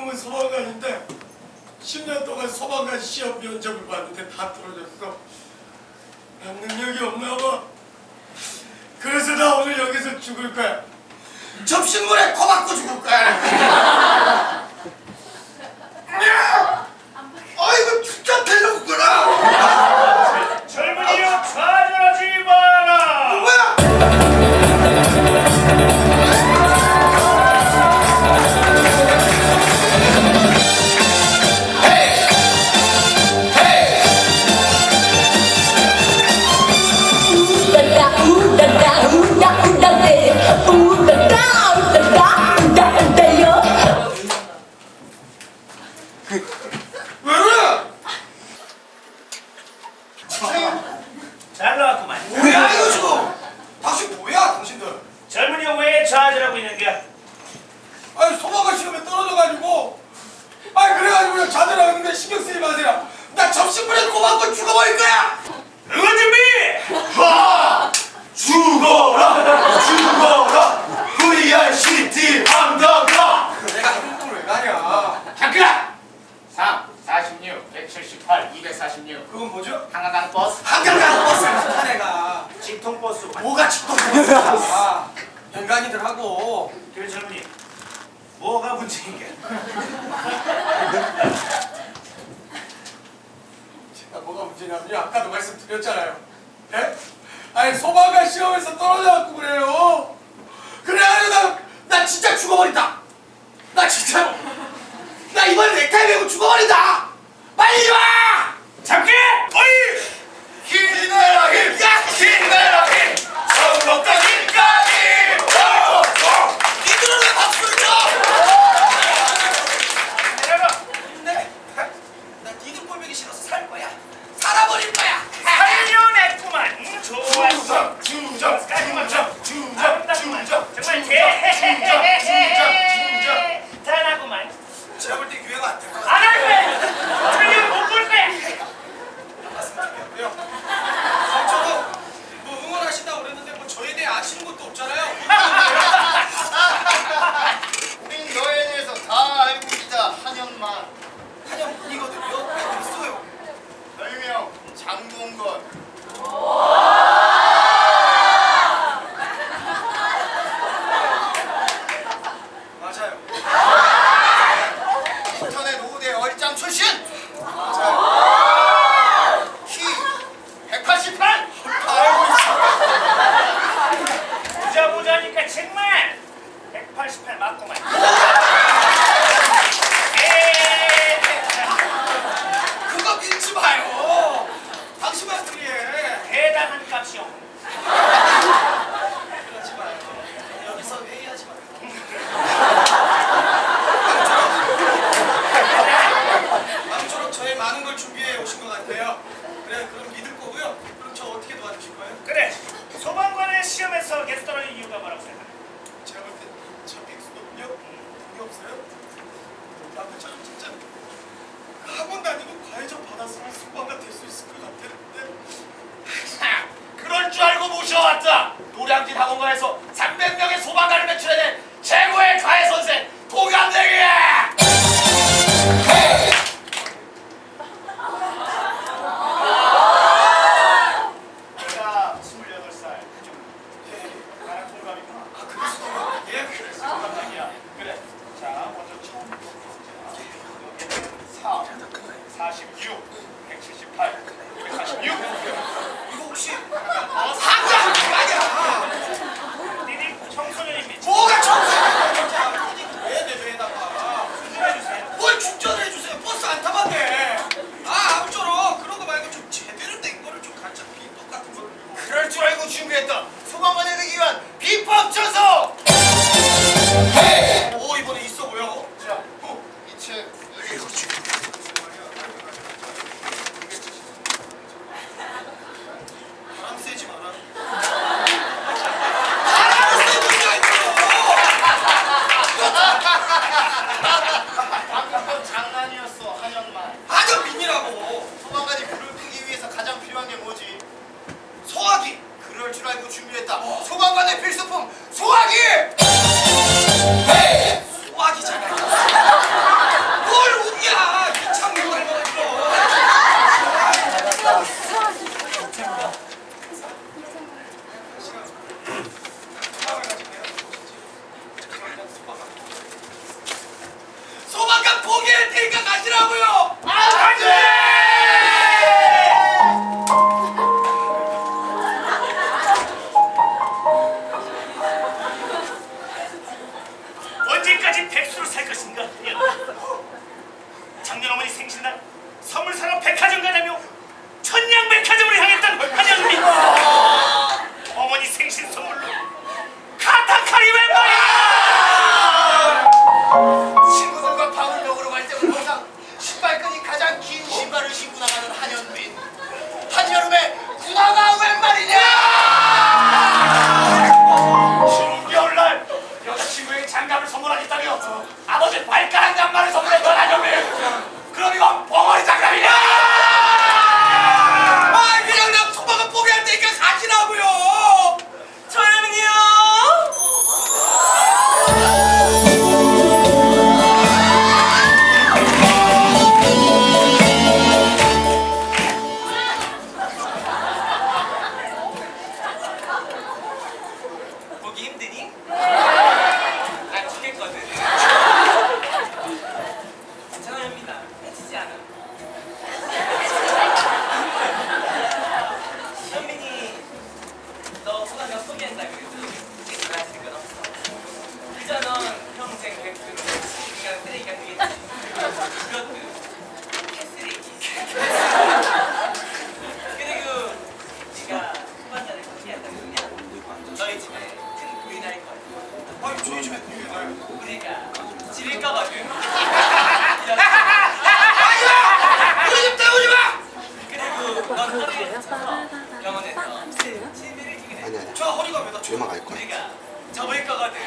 꿈은 소방관인데 10년 동안 소방관 시험 면접을 봤는데 다 떨어졌어. 능력이 없나 봐. 그래서 나 오늘 여기서 죽을 거야. 접신물에 코박고 죽을 거야. 뭐가 축복 아, 현관이들 하고. 교회 젊은이. 뭐가 문제인 게? 제가 뭐가 문제냐면요 아까도 말씀드렸잖아요. 네? 아니 소방관 시험에서 떨어져갖고 그래요. 그래가지고 나, 나 진짜 죽어버린다. 나 진짜로. 나 이번에 넥타이 메고 죽어버린다. 빨리 와! 잠깐! 不忘心 것 같아요. 그래, 그럼 믿을 거고요. 그럼 저 어떻게 도와주실 거예요? 그래, 소방관의 시험에서 게스트라는 이유가 뭐라고 생각해? 제가 볼 때저 백수거든요. 돈이 없어요. 남편처럼 그 진짜 학원 다니고 과외좀 받았으면 소방관 될 수 있을 것 같았는데 그럴 줄 알고 모셔왔다. 선물 사러 백화점 가자며 조용히 좀 해. 그러니까 지릴까봐 그래. 아니야! 우리 집 때우지 마! 그리고 넌 허리 병원에서 치매를 주게 돼. 저 허리가 왜다 조용히 갈 거야. 그러니까 접을 거거든.